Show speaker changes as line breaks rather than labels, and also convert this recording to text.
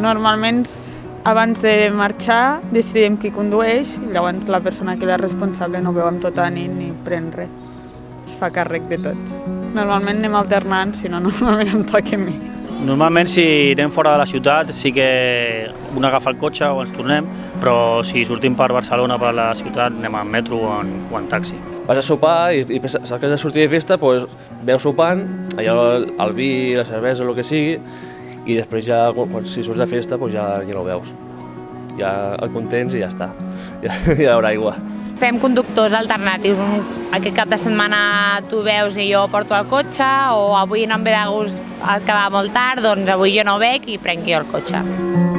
Normalment abans de marxar decidim qui condueix i llavors la persona que és responsable no veu amb tota nit ni pren res. Es fa càrrec de tots. Normalment anem alternant, si no normalment em toca a mi.
Normalment si anem fora de la ciutat sí que un agafa el cotxe o ens tornem, però si sortim per Barcelona, per la ciutat, anem en metro o en, o en taxi.
Vas a sopar i, i saps que has de sortir de festa, doncs veus sopant, allò el, el vi, la cervesa, el que sigui, i després ja, quan, si surts de festa, doncs ja, ja no ho veus. Ja el contents i ja està. Ja, ja hi haurà aigua.
Fem conductors alternatius. Un, aquest cap de setmana tu veus i jo porto el cotxe, o avui no em ve de gust quedar molt tard, doncs avui jo no bec i prenc jo el cotxe.